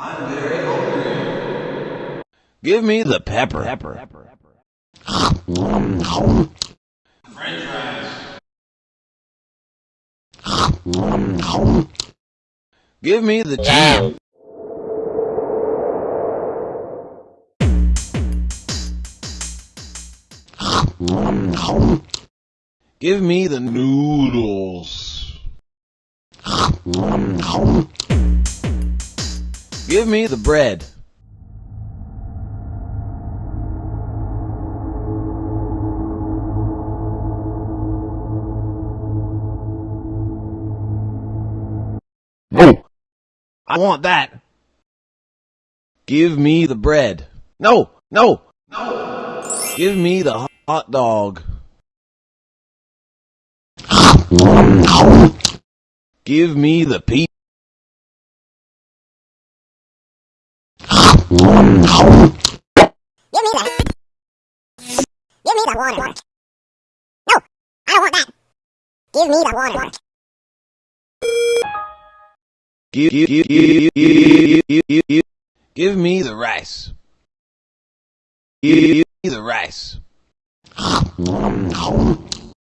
I'm very hungry. Give me the pepper. Pepper. French fries. Give me the jam. Give me the noodles. Give me the bread. No. I want that. Give me the bread. No, no, no. Give me the hot dog. Give me the pizza. Give me the... Give me the water. No, I don't want that. Give me the water. Give, give, give, give, give, give, give, give me the rice. Give me the rice.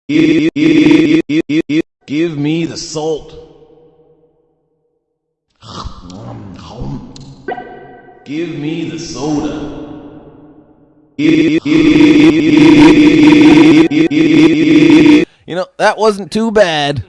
Give, give, give, give, give me the salt. Give me the soda. You know, that wasn't too bad.